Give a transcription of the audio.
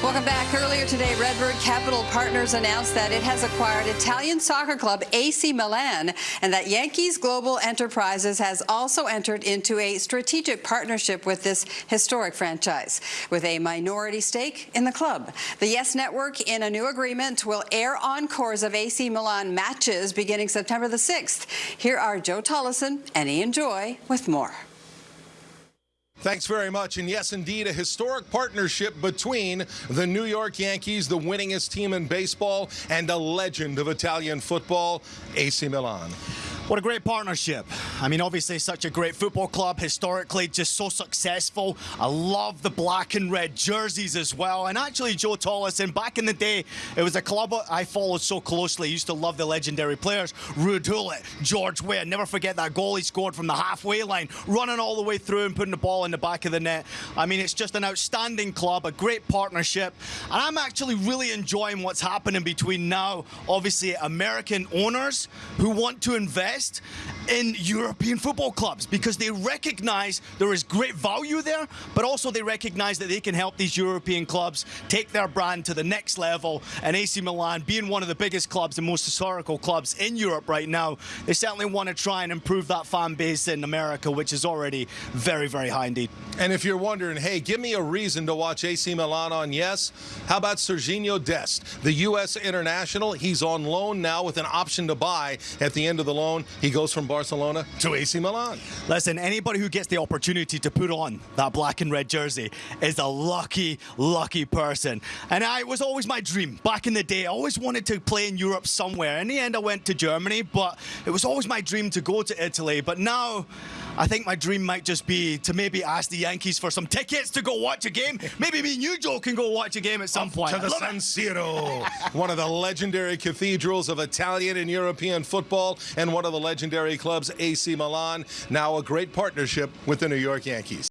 Welcome back. Earlier today, Redbird Capital Partners announced that it has acquired Italian soccer club AC Milan and that Yankees Global Enterprises has also entered into a strategic partnership with this historic franchise with a minority stake in the club. The Yes Network, in a new agreement, will air encores of AC Milan matches beginning September the 6th. Here are Joe Tolleson and Ian Joy with more. Thanks very much. And yes, indeed, a historic partnership between the New York Yankees, the winningest team in baseball, and a legend of Italian football, AC Milan. What a great partnership. I mean, obviously, such a great football club, historically just so successful. I love the black and red jerseys as well. And actually, Joe Tolleson, back in the day, it was a club I followed so closely. I used to love the legendary players. Ruud Gullit, George Weah. Never forget that goal he scored from the halfway line, running all the way through and putting the ball in the back of the net. I mean, it's just an outstanding club, a great partnership. And I'm actually really enjoying what's happening between now, obviously, American owners who want to invest invest in European football clubs because they recognize there is great value there, but also they recognize that they can help these European clubs take their brand to the next level. And AC Milan, being one of the biggest clubs and most historical clubs in Europe right now, they certainly want to try and improve that fan base in America, which is already very, very high indeed. And if you're wondering, hey, give me a reason to watch AC Milan on Yes, how about Sergiño Dest, the U.S. international? He's on loan now with an option to buy at the end of the loan. He goes from Barcelona to AC Milan. Listen, anybody who gets the opportunity to put on that black and red jersey is a lucky, lucky person. And I, it was always my dream. Back in the day, I always wanted to play in Europe somewhere. In the end, I went to Germany, but it was always my dream to go to Italy. But now, I think my dream might just be to maybe ask the Yankees for some tickets to go watch a game. Maybe me and you, Joe, can go watch a game at some point. To the San Siro, one of the legendary cathedrals of Italian and European football, and one of the legendary clubs, AC Milan. Now a great partnership with the New York Yankees.